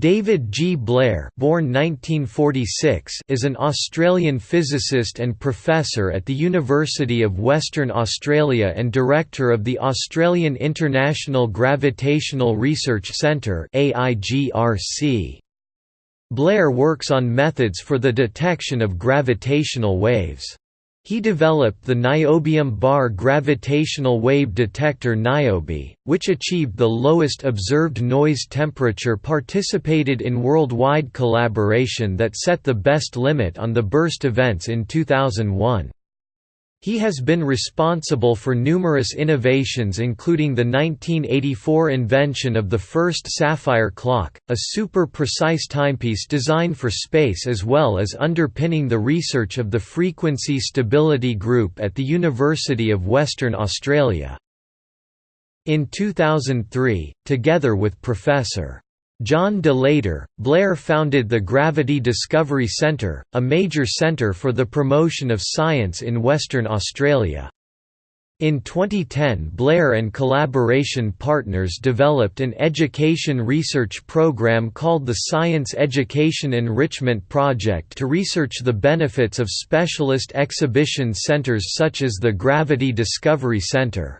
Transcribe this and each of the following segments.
David G. Blair born 1946 is an Australian physicist and professor at the University of Western Australia and director of the Australian International Gravitational Research Centre Blair works on methods for the detection of gravitational waves. He developed the niobium bar gravitational wave detector NIOBE, which achieved the lowest observed noise temperature participated in worldwide collaboration that set the best limit on the burst events in 2001. He has been responsible for numerous innovations including the 1984 invention of the first sapphire clock, a super-precise timepiece designed for space as well as underpinning the research of the Frequency Stability Group at the University of Western Australia. In 2003, together with Professor. John de Laeter, Blair founded the Gravity Discovery Centre, a major centre for the promotion of science in Western Australia. In 2010 Blair and collaboration partners developed an education research program called the Science Education Enrichment Project to research the benefits of specialist exhibition centres such as the Gravity Discovery Centre.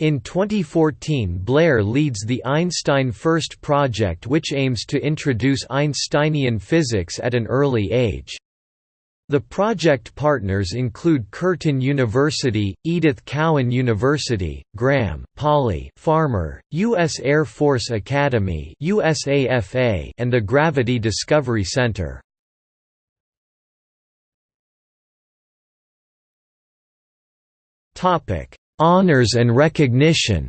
In 2014 Blair leads the Einstein First project which aims to introduce Einsteinian physics at an early age. The project partners include Curtin University, Edith Cowan University, Graham, Polly, Farmer, U.S. Air Force Academy USAFA, and the Gravity Discovery Center. Honors and recognition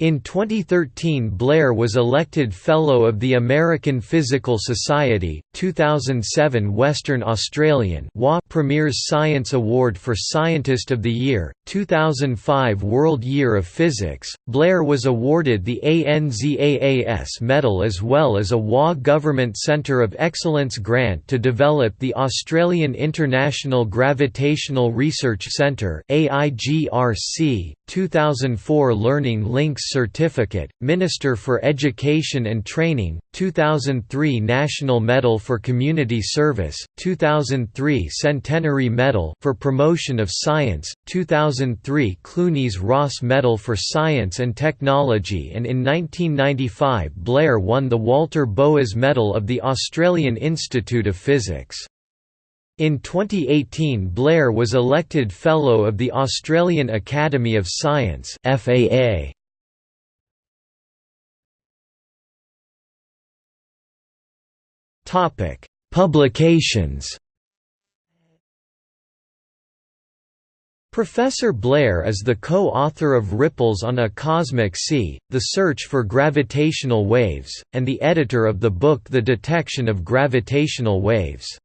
In 2013 Blair was elected Fellow of the American Physical Society, 2007 Western Australian Premier's Science Award for Scientist of the Year, 2005 World Year of Physics. Blair was awarded the ANZAAS Medal as well as a WA Government Centre of Excellence grant to develop the Australian International Gravitational Research Centre AIGRC, 2004 Learning Links Certificate, Minister for Education and Training, 2003 National Medal for Community Service, 2003 Centenary Medal for Promotion of Science, 2003 Clunies Ross Medal for Science and Technology and in 1995 Blair won the Walter Boas Medal of the Australian Institute of Physics. In 2018 Blair was elected Fellow of the Australian Academy of Science FAA. Topic: Publications. Professor Blair is the co-author of Ripples on a Cosmic Sea, The Search for Gravitational Waves, and the editor of the book The Detection of Gravitational Waves.